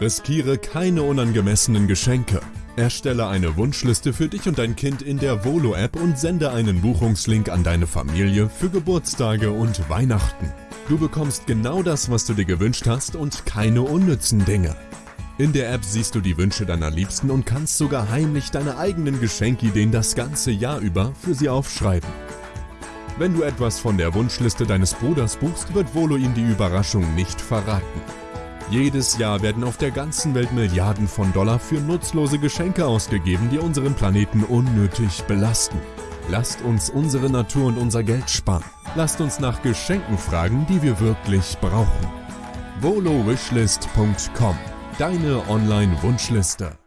Riskiere keine unangemessenen Geschenke. Erstelle eine Wunschliste für dich und dein Kind in der Volo-App und sende einen Buchungslink an deine Familie für Geburtstage und Weihnachten. Du bekommst genau das, was du dir gewünscht hast und keine unnützen Dinge. In der App siehst du die Wünsche deiner Liebsten und kannst sogar heimlich deine eigenen Geschenkideen das ganze Jahr über für sie aufschreiben. Wenn du etwas von der Wunschliste deines Bruders buchst, wird Volo ihm die Überraschung nicht verraten. Jedes Jahr werden auf der ganzen Welt Milliarden von Dollar für nutzlose Geschenke ausgegeben, die unseren Planeten unnötig belasten. Lasst uns unsere Natur und unser Geld sparen. Lasst uns nach Geschenken fragen, die wir wirklich brauchen. VoloWishlist.com Deine Online-Wunschliste.